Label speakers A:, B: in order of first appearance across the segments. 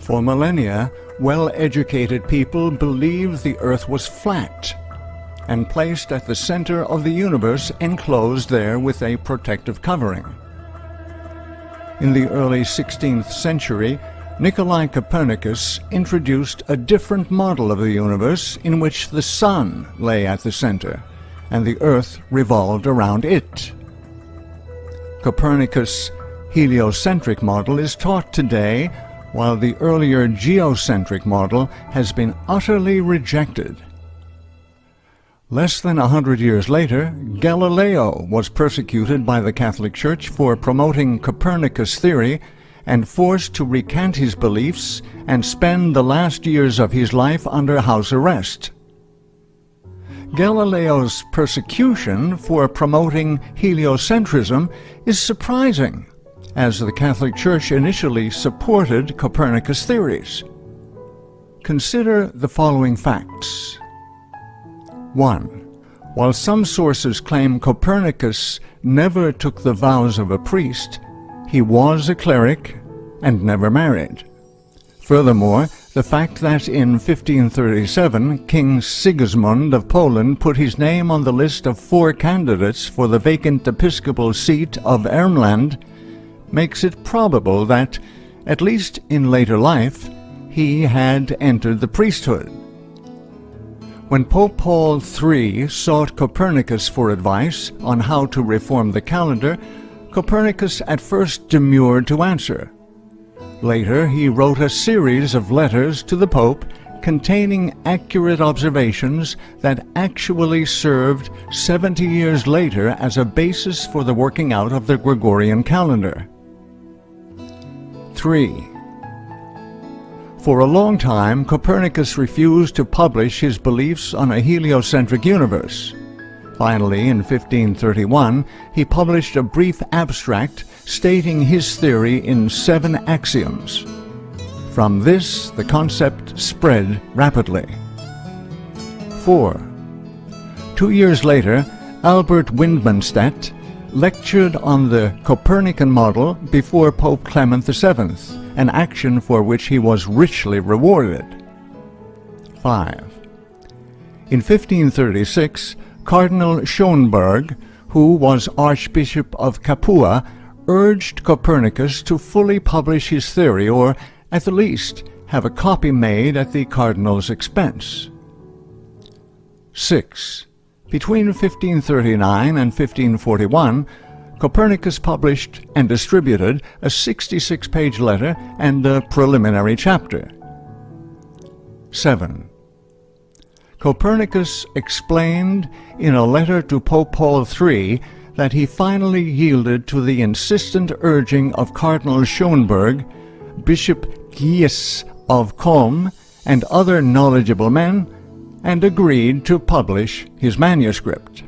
A: For millennia, well-educated people believed the earth was flat and placed at the center of the universe enclosed there with a protective covering. In the early 16th century, Nikolai Copernicus introduced a different model of the universe in which the sun lay at the center and the earth revolved around it. Copernicus' heliocentric model is taught today while the earlier geocentric model has been utterly rejected. Less than a hundred years later, Galileo was persecuted by the Catholic Church for promoting Copernicus' theory and forced to recant his beliefs and spend the last years of his life under house arrest. Galileo's persecution for promoting heliocentrism is surprising as the Catholic Church initially supported Copernicus' theories. Consider the following facts. 1. While some sources claim Copernicus never took the vows of a priest, he was a cleric and never married. Furthermore, the fact that in 1537 King Sigismund of Poland put his name on the list of four candidates for the vacant episcopal seat of Ermland makes it probable that, at least in later life, he had entered the priesthood. When Pope Paul III sought Copernicus for advice on how to reform the calendar, Copernicus at first demurred to answer. Later, he wrote a series of letters to the Pope containing accurate observations that actually served 70 years later as a basis for the working out of the Gregorian calendar. 3. For a long time, Copernicus refused to publish his beliefs on a heliocentric universe. Finally, in 1531, he published a brief abstract stating his theory in seven axioms. From this, the concept spread rapidly. 4. Two years later, Albert Wildenstein lectured on the Copernican model before Pope Clement VII, an action for which he was richly rewarded. 5. In 1536, Cardinal Schönberg, who was Archbishop of Capua, urged Copernicus to fully publish his theory, or at the least have a copy made at the cardinal's expense. 6. Between 1539 and 1541, Copernicus published and distributed a 66-page letter and a preliminary chapter. 7. Copernicus explained in a letter to Pope Paul III that he finally yielded to the insistent urging of Cardinal Schönberg, Bishop Gies of Culm, and other knowledgeable men and agreed to publish his manuscript.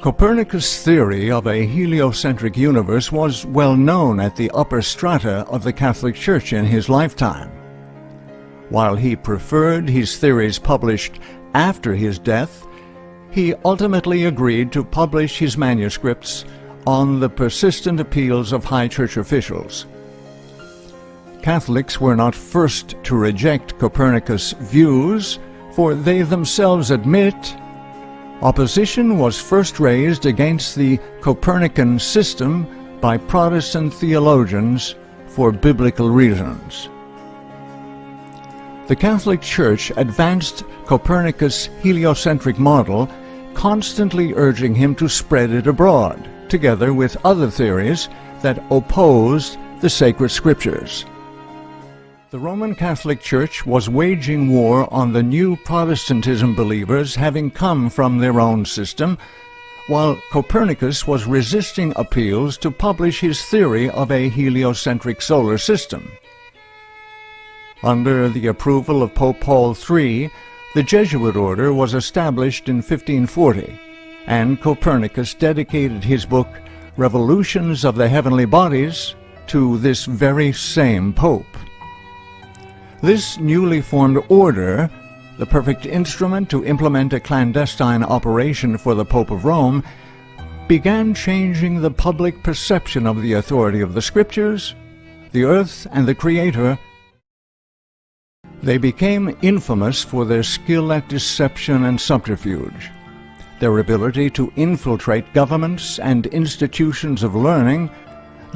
A: Copernicus' theory of a heliocentric universe was well known at the upper strata of the Catholic Church in his lifetime. While he preferred his theories published after his death, he ultimately agreed to publish his manuscripts on the persistent appeals of high church officials. Catholics were not first to reject Copernicus' views, for they themselves admit opposition was first raised against the Copernican system by Protestant theologians for biblical reasons. The Catholic Church advanced Copernicus' heliocentric model, constantly urging him to spread it abroad, together with other theories that opposed the sacred scriptures. The Roman Catholic Church was waging war on the new Protestantism believers having come from their own system, while Copernicus was resisting appeals to publish his theory of a heliocentric solar system. Under the approval of Pope Paul III, the Jesuit order was established in 1540, and Copernicus dedicated his book Revolutions of the Heavenly Bodies to this very same Pope. This newly formed order, the perfect instrument to implement a clandestine operation for the Pope of Rome, began changing the public perception of the authority of the Scriptures, the Earth and the Creator, they became infamous for their skill at deception and subterfuge, their ability to infiltrate governments and institutions of learning,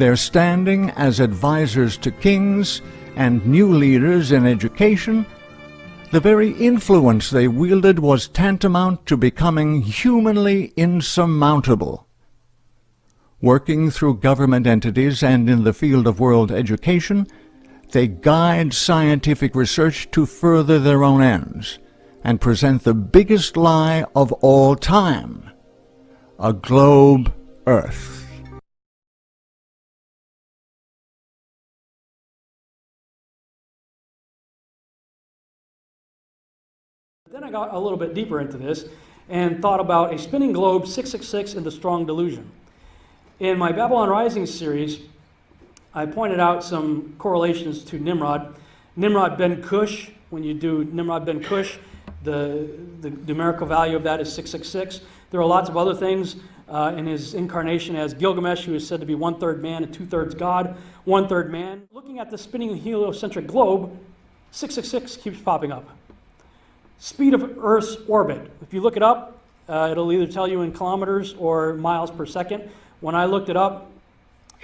A: their standing as advisors to kings and new leaders in education, the very influence they wielded was tantamount to becoming humanly insurmountable. Working through government entities and in the field of world education, they guide scientific research to further their own ends and present the biggest lie of all time, a globe Earth.
B: Then I got a little bit deeper into this and thought about a spinning globe 666 and the strong delusion. In my Babylon Rising series, I pointed out some correlations to Nimrod. Nimrod ben Cush, when you do Nimrod ben Cush, the, the numerical value of that is 666. There are lots of other things uh, in his incarnation as Gilgamesh, who is said to be one third man and two thirds God, one third man. Looking at the spinning heliocentric globe, 666 keeps popping up. Speed of Earth's orbit. If you look it up, uh, it'll either tell you in kilometers or miles per second. When I looked it up,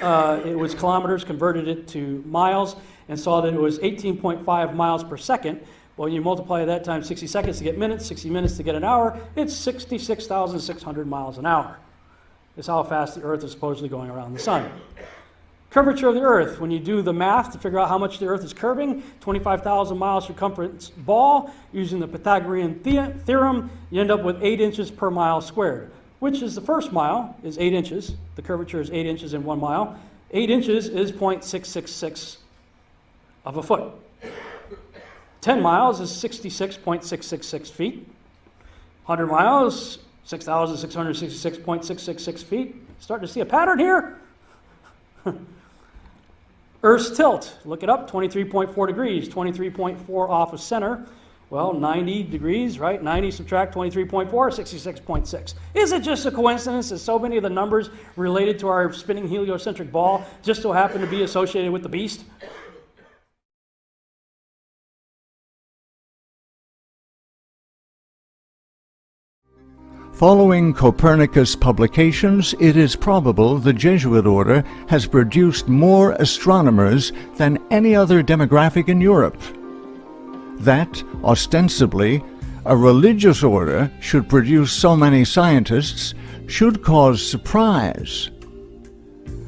B: uh, it was kilometers, converted it to miles, and saw that it was 18.5 miles per second. Well, you multiply that times 60 seconds to get minutes, 60 minutes to get an hour, it's 66,600 miles an hour. That's how fast the Earth is supposedly going around the sun. Curvature of the Earth, when you do the math to figure out how much the Earth is curving, 25,000 miles circumference ball, using the Pythagorean the theorem, you end up with 8 inches per mile squared, which is the first mile is 8 inches. The curvature is 8 inches in 1 mile. 8 inches is 0.666 of a foot. 10 miles is 66.666 feet. 100 miles, 6,666.666 feet. Starting to see a pattern here? Earth's tilt, look it up, 23.4 degrees, 23.4 off of center. Well, 90 degrees, right? 90 subtract 23.4, 66.6. Is it just a coincidence that so many of the numbers related to our spinning heliocentric ball just so happen to be associated with the beast?
A: Following Copernicus' publications, it is probable the Jesuit order has produced more astronomers than any other demographic in Europe. That, ostensibly, a religious order should produce so many scientists should cause surprise.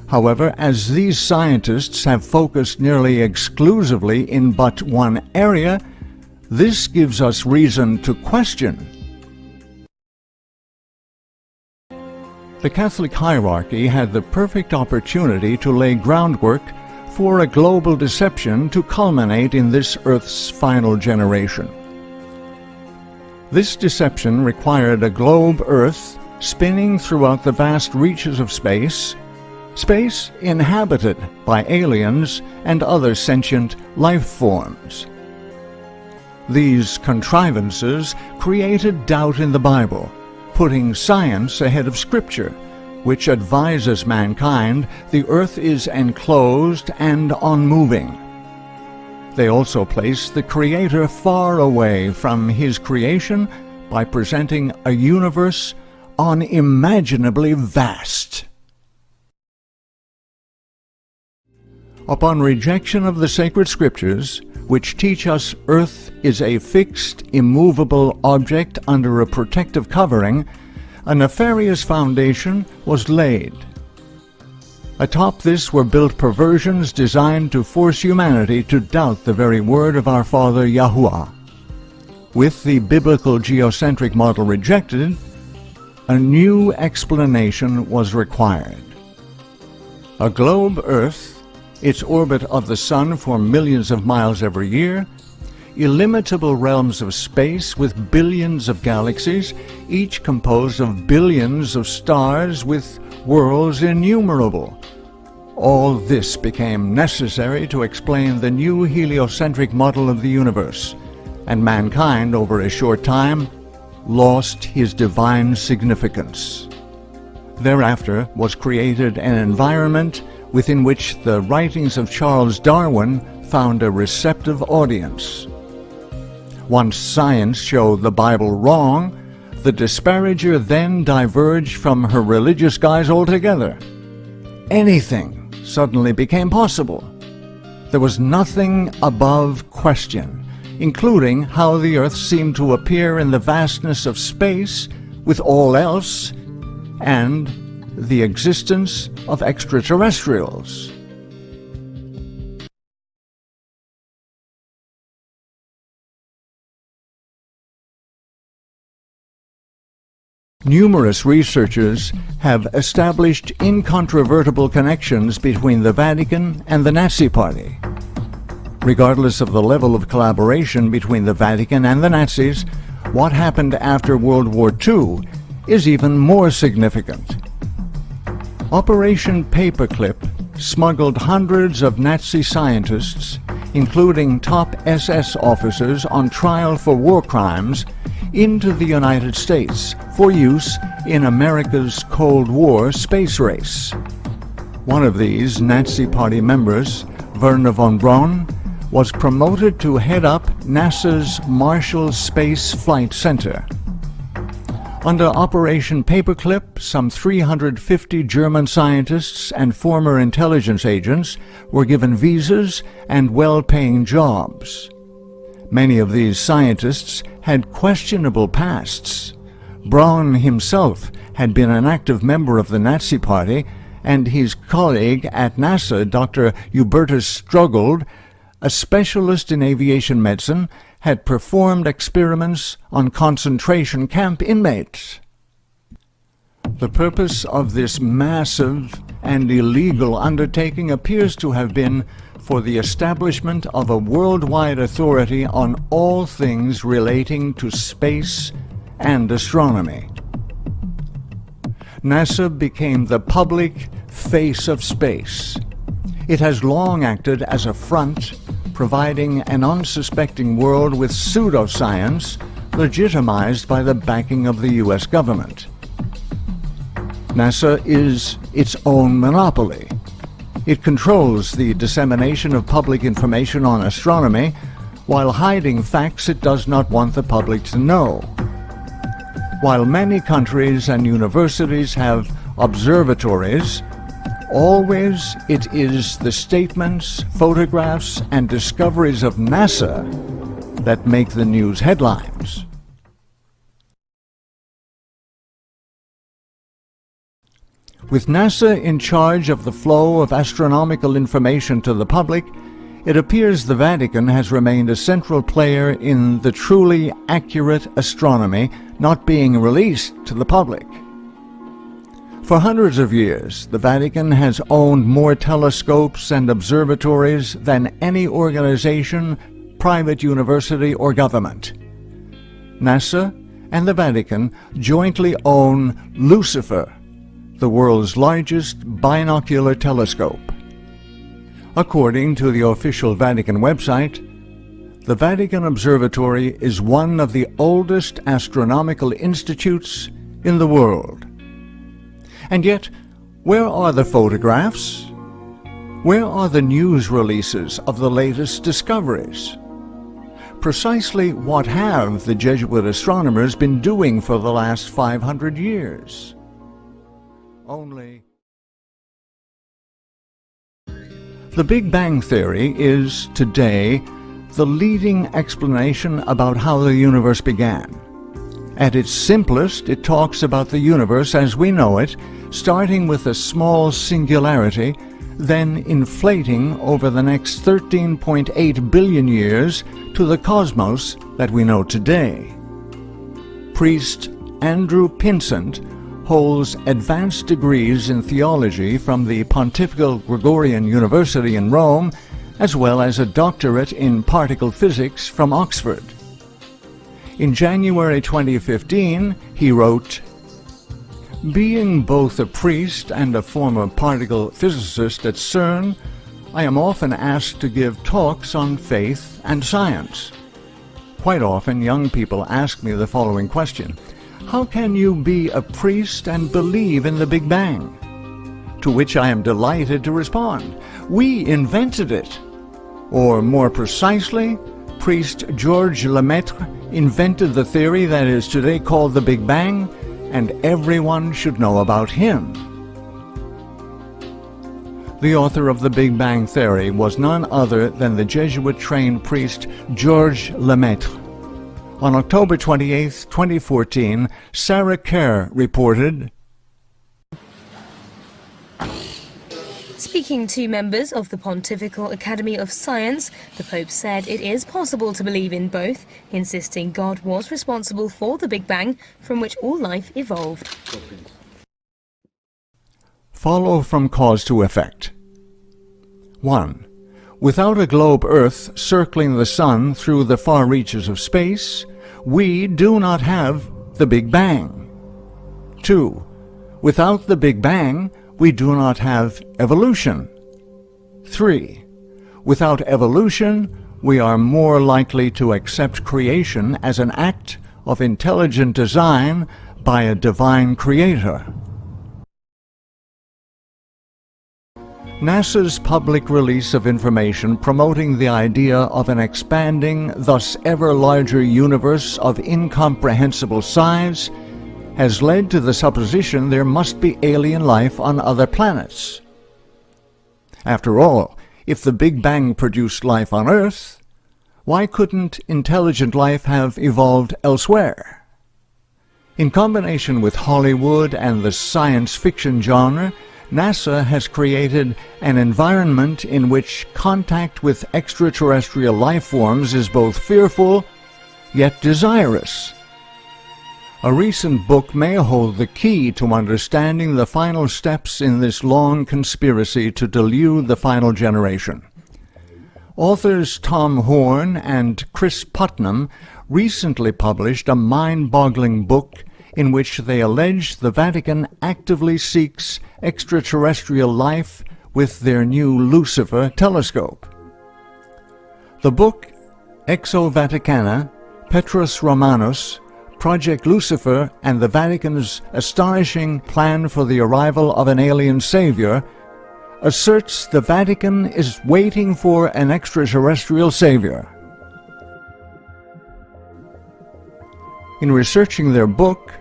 A: However, as these scientists have focused nearly exclusively in but one area, this gives us reason to question The Catholic hierarchy had the perfect opportunity to lay groundwork for a global deception to culminate in this Earth's final generation. This deception required a globe Earth spinning throughout the vast reaches of space, space inhabited by aliens and other sentient life forms. These contrivances created doubt in the Bible putting science ahead of Scripture, which advises mankind the earth is enclosed and unmoving. They also place the Creator far away from His creation by presenting a universe unimaginably vast. Upon rejection of the sacred scriptures, which teach us earth is a fixed, immovable object under a protective covering, a nefarious foundation was laid. Atop this were built perversions designed to force humanity to doubt the very word of our Father Yahuwah. With the biblical geocentric model rejected, a new explanation was required. A globe Earth its orbit of the Sun for millions of miles every year, illimitable realms of space with billions of galaxies, each composed of billions of stars with worlds innumerable. All this became necessary to explain the new heliocentric model of the universe, and mankind, over a short time, lost his divine significance. Thereafter was created an environment within which the writings of Charles Darwin found a receptive audience. Once science showed the Bible wrong, the disparager then diverged from her religious guise altogether. Anything suddenly became possible. There was nothing above question, including how the earth seemed to appear in the vastness of space with all else, and the existence of extraterrestrials. Numerous researchers have established incontrovertible connections between the Vatican and the Nazi Party. Regardless of the level of collaboration between the Vatican and the Nazis, what happened after World War II is even more significant. Operation Paperclip smuggled hundreds of Nazi scientists, including top SS officers on trial for war crimes, into the United States for use in America's Cold War space race. One of these Nazi Party members, Wernher von Braun, was promoted to head up NASA's Marshall Space Flight Center. Under Operation Paperclip, some 350 German scientists and former intelligence agents were given visas and well-paying jobs. Many of these scientists had questionable pasts. Braun himself had been an active member of the Nazi Party, and his colleague at NASA, Dr. Hubertus Strughold, a specialist in aviation medicine, had performed experiments on concentration camp inmates. The purpose of this massive and illegal undertaking appears to have been for the establishment of a worldwide authority on all things relating to space and astronomy. NASA became the public face of space. It has long acted as a front, providing an unsuspecting world with pseudoscience legitimized by the backing of the U.S. government. NASA is its own monopoly. It controls the dissemination of public information on astronomy while hiding facts it does not want the public to know. While many countries and universities have observatories, always it is the statements, photographs, and discoveries of NASA that make the news headlines. With NASA in charge of the flow of astronomical information to the public, it appears the Vatican has remained a central player in the truly accurate astronomy not being released to the public. For hundreds of years, the Vatican has owned more telescopes and observatories than any organization, private university, or government. NASA and the Vatican jointly own Lucifer, the world's largest binocular telescope. According to the official Vatican website, the Vatican Observatory is one of the oldest astronomical institutes in the world. And yet, where are the photographs? Where are the news releases of the latest discoveries? Precisely what have the Jesuit astronomers been doing for the last 500 years? only. The Big Bang Theory is, today, the leading explanation about how the universe began. At its simplest, it talks about the universe as we know it, starting with a small singularity, then inflating over the next 13.8 billion years to the cosmos that we know today. Priest Andrew Pinsent holds advanced degrees in theology from the Pontifical Gregorian University in Rome, as well as a doctorate in particle physics from Oxford. In January 2015, he wrote, Being both a priest and a former particle physicist at CERN, I am often asked to give talks on faith and science. Quite often, young people ask me the following question. How can you be a priest and believe in the Big Bang? to which I am delighted to respond. We invented it. Or more precisely, priest Georges Lemaitre invented the theory that is today called the Big Bang, and everyone should know about him. The author of the Big Bang Theory was none other than the Jesuit-trained priest Georges Lemaitre. On October 28, 2014, Sarah Kerr reported,
C: Speaking to members of the Pontifical Academy of Science, the Pope said it is possible to believe in both, insisting God was responsible for the Big Bang from which all life evolved.
A: Follow from cause to effect. 1. Without a globe Earth circling the Sun through the far reaches of space, we do not have the Big Bang. 2. Without the Big Bang, we do not have evolution. 3. Without evolution, we are more likely to accept creation as an act of intelligent design by a divine creator. NASA's public release of information promoting the idea of an expanding, thus ever larger universe of incomprehensible size has led to the supposition there must be alien life on other planets. After all, if the Big Bang produced life on Earth, why couldn't intelligent life have evolved elsewhere? In combination with Hollywood and the science fiction genre, NASA has created an environment in which contact with extraterrestrial life forms is both fearful yet desirous. A recent book may hold the key to understanding the final steps in this long conspiracy to delude the final generation. Authors Tom Horn and Chris Putnam recently published a mind-boggling book in which they allege the Vatican actively seeks extraterrestrial life with their new Lucifer telescope. The book Exo Vaticana, Petrus Romanus, Project Lucifer, and the Vatican's astonishing plan for the arrival of an alien savior asserts the Vatican is waiting for an extraterrestrial savior. In researching their book,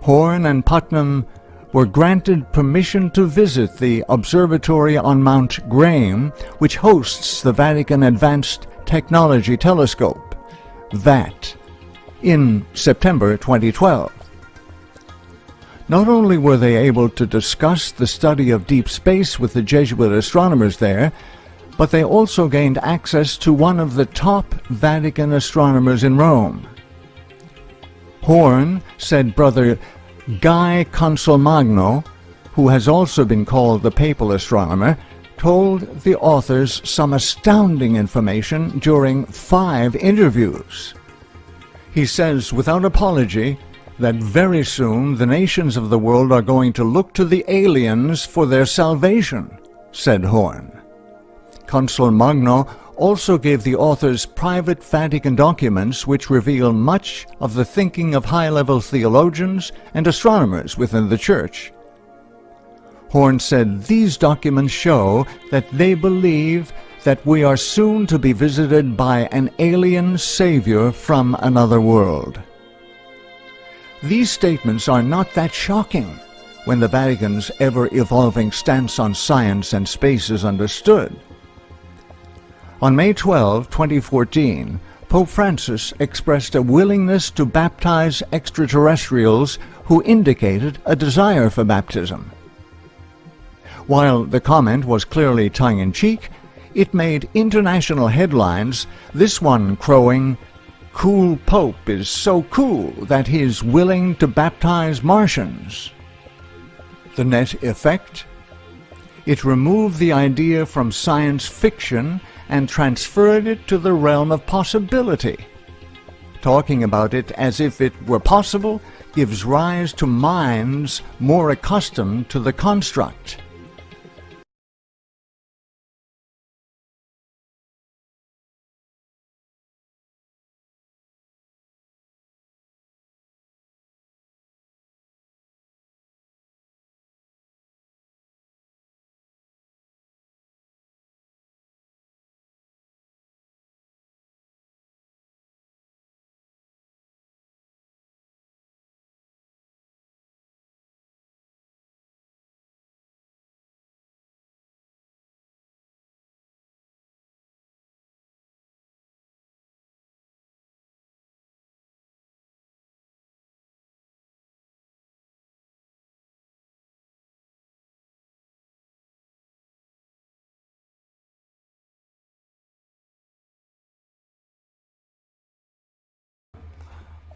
A: Horn and Putnam were granted permission to visit the observatory on Mount Graham, which hosts the Vatican Advanced Technology Telescope, VAT, in September 2012. Not only were they able to discuss the study of deep space with the Jesuit astronomers there, but they also gained access to one of the top Vatican astronomers in Rome. Horn said Brother Guy Consolmagno, who has also been called the papal astronomer, told the authors some astounding information during five interviews. He says without apology that very soon the nations of the world are going to look to the aliens for their salvation, said Horn. Consolmagno also gave the authors private Vatican documents which reveal much of the thinking of high-level theologians and astronomers within the Church. Horn said these documents show that they believe that we are soon to be visited by an alien savior from another world. These statements are not that shocking when the Vatican's ever-evolving stance on science and space is understood. On May 12, 2014, Pope Francis expressed a willingness to baptize extraterrestrials who indicated a desire for baptism. While the comment was clearly tongue-in-cheek, it made international headlines, this one crowing, Cool Pope is so cool that he's willing to baptize Martians. The net effect? It removed the idea from science fiction and transferred it to the realm of possibility. Talking about it as if it were possible gives rise to minds more accustomed to the construct.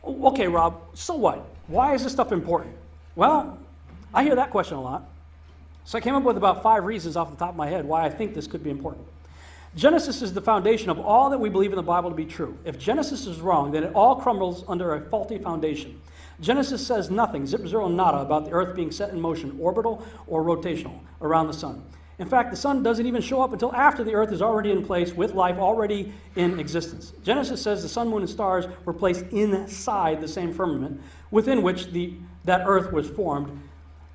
B: Okay, Rob, so what? Why is this stuff important? Well, I hear that question a lot. So I came up with about five reasons off the top of my head why I think this could be important. Genesis is the foundation of all that we believe in the Bible to be true. If Genesis is wrong, then it all crumbles under a faulty foundation. Genesis says nothing, zip zero nada, about the earth being set in motion, orbital or rotational, around the sun. In fact, the sun doesn't even show up until after the earth is already in place with life already in existence. Genesis says the sun, moon, and stars were placed inside the same firmament within which the, that earth was formed,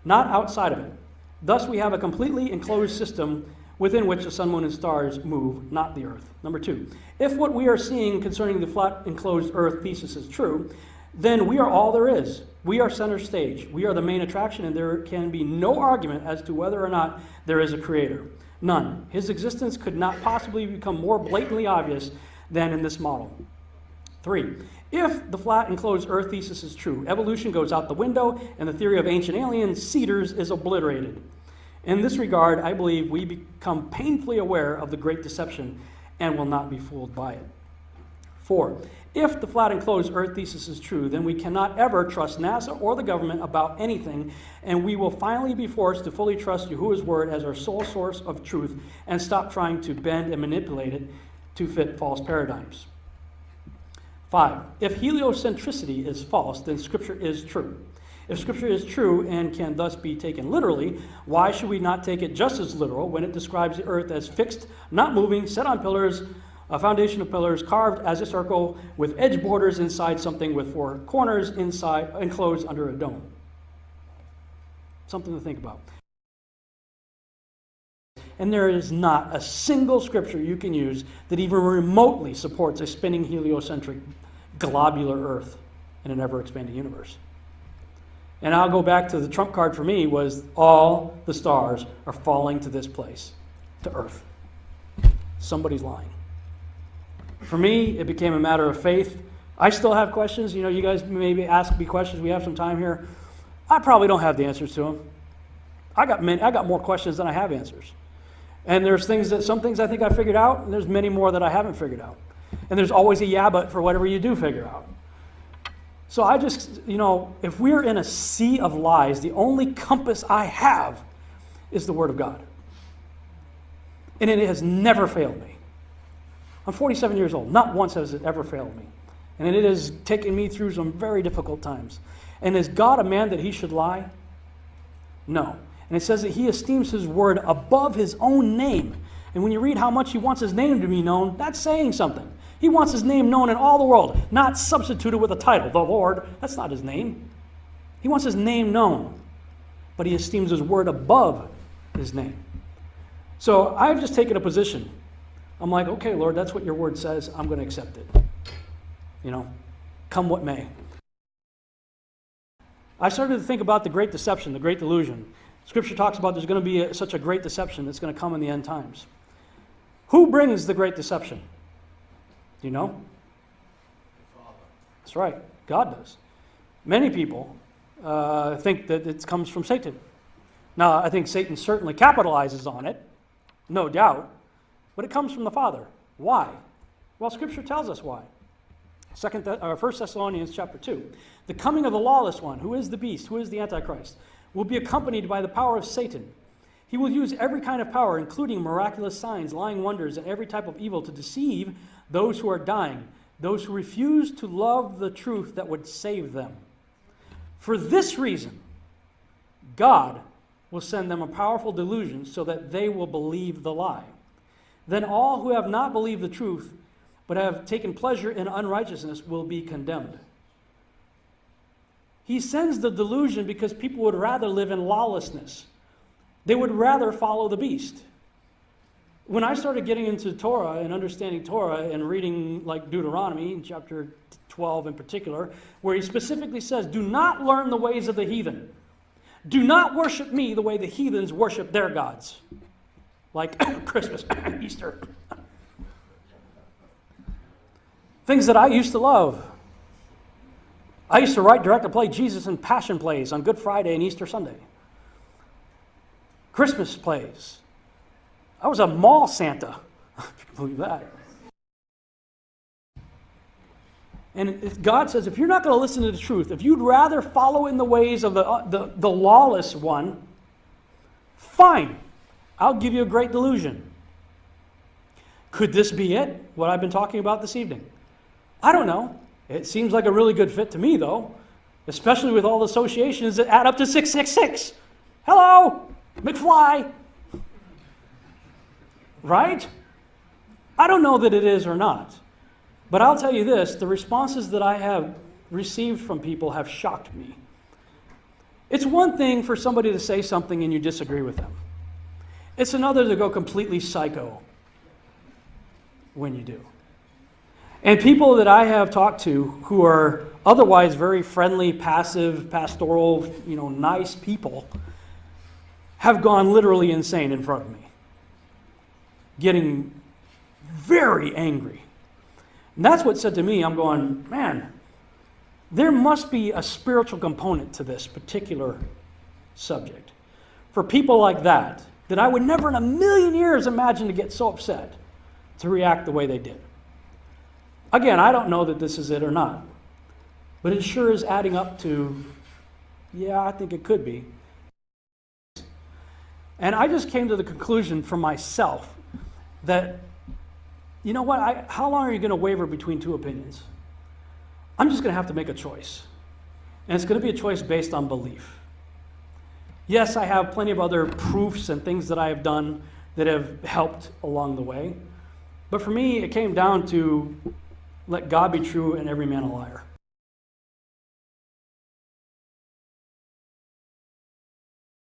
B: not outside of it. Thus, we have a completely enclosed system within which the sun, moon, and stars move, not the earth. Number two, if what we are seeing concerning the flat enclosed earth thesis is true, then we are all there is. We are center stage. We are the main attraction, and there can be no argument as to whether or not there is a creator. None. His existence could not possibly become more blatantly obvious than in this model. Three, if the flat enclosed earth thesis is true, evolution goes out the window and the theory of ancient alien seeders is obliterated. In this regard, I believe we become painfully aware of the great deception and will not be fooled by it. Four, if the flat enclosed earth thesis is true, then we cannot ever trust NASA or the government about anything, and we will finally be forced to fully trust Yahuwah's word as our sole source of truth and stop trying to bend and manipulate it to fit false paradigms. Five, if heliocentricity is false, then Scripture is true. If Scripture is true and can thus be taken literally, why should we not take it just as literal when it describes the earth as fixed, not moving, set on pillars, a foundation of pillars carved as a circle with edge borders inside something with four corners inside enclosed under a dome? Something to think about. And there is not a single scripture you can use that even remotely supports a spinning heliocentric globular Earth in an ever expanding universe. And I'll go back to the trump card for me was all the stars are falling to this place, to Earth. Somebody's lying. For me, it became a matter of faith. I still have questions. You know, you guys maybe ask me questions. We have some time here. I probably don't have the answers to them. I got many, I got more questions than I have answers. And there's things that some things I think I figured out, and there's many more that I haven't figured out. And there's always a yeah, but for whatever you do figure out. So I just, you know, if we're in a sea of lies, the only compass I have is the Word of God. And it has never failed me. I'm 47 years old. Not once has it ever failed me. And it has taken me through some very difficult times. And is God a man that he should lie? No. And it says that he esteems his word above his own name. And when you read how much he wants his name to be known, that's saying something. He wants his name known in all the world, not substituted with a title, the Lord. That's not his name. He wants his name known, but he esteems his word above his name. So I've just taken a position. I'm like, okay, Lord, that's what your word says. I'm going to accept it. You know, come what may. I started to think about the great deception, the great delusion. Scripture talks about there's going to be a, such a great deception that's going to come in the end times. Who brings the great deception? Do you know? That's right. God does. Many people uh, think that it comes from Satan. Now, I think Satan certainly capitalizes on it, no doubt, but it comes from the Father. Why? Well, Scripture tells us why. Second, Th- uh, 1 Thessalonians chapter 2. The coming of the lawless one, who is the beast, who is the Antichrist, will be accompanied by the power of Satan. He will use every kind of power, including miraculous signs, lying wonders, and every type of evil to deceive those who are dying, those who refuse to love the truth that would save them. For this reason, God will send them a powerful delusion so that they will believe the lie. Then all who have not believed the truth, but have taken pleasure in unrighteousness, will be condemned. He sends the delusion because people would rather live in lawlessness. They would rather follow the beast. When I started getting into Torah and understanding Torah and reading like Deuteronomy, chapter 12 in particular, where he specifically says, Do not learn the ways of the heathen. Do not worship me the way the heathens worship their gods, like Christmas, Easter. Things that I used to love. I used to write, direct, and play Jesus in Passion plays on Good Friday and Easter Sunday. Christmas plays. I was a mall Santa, if you believe that. And God says, if you're not going to listen to the truth, if you'd rather follow in the ways of the, uh, the, the lawless one, fine, I'll give you a great delusion. Could this be it, what I've been talking about this evening? I don't know. It seems like a really good fit to me, though, especially with all the associations that add up to 666. Hello, McFly. Right? I don't know that it is or not. But I'll tell you this the responses that I have received from people have shocked me. It's one thing for somebody to say something and you disagree with them, it's another to go completely psycho when you do. And people that I have talked to who are otherwise very friendly, passive, pastoral, you know, nice people have gone literally insane in front of me, getting very angry. And that's what said to me, I'm going, man, there must be a spiritual component to this particular subject. For people like that, that I would never in a million years imagine to get so upset to react the way they did. Again, I don't know that this is it or not, but it sure is adding up to, yeah, I think it could be. And I just came to the conclusion for myself that, you know what, I, how long are you going to waver between two opinions? I'm just going to have to make a choice. And it's going to be a choice based on belief. Yes, I have plenty of other proofs and things that I have done that have helped along the way. But for me, it came down to let God be true and every man a liar.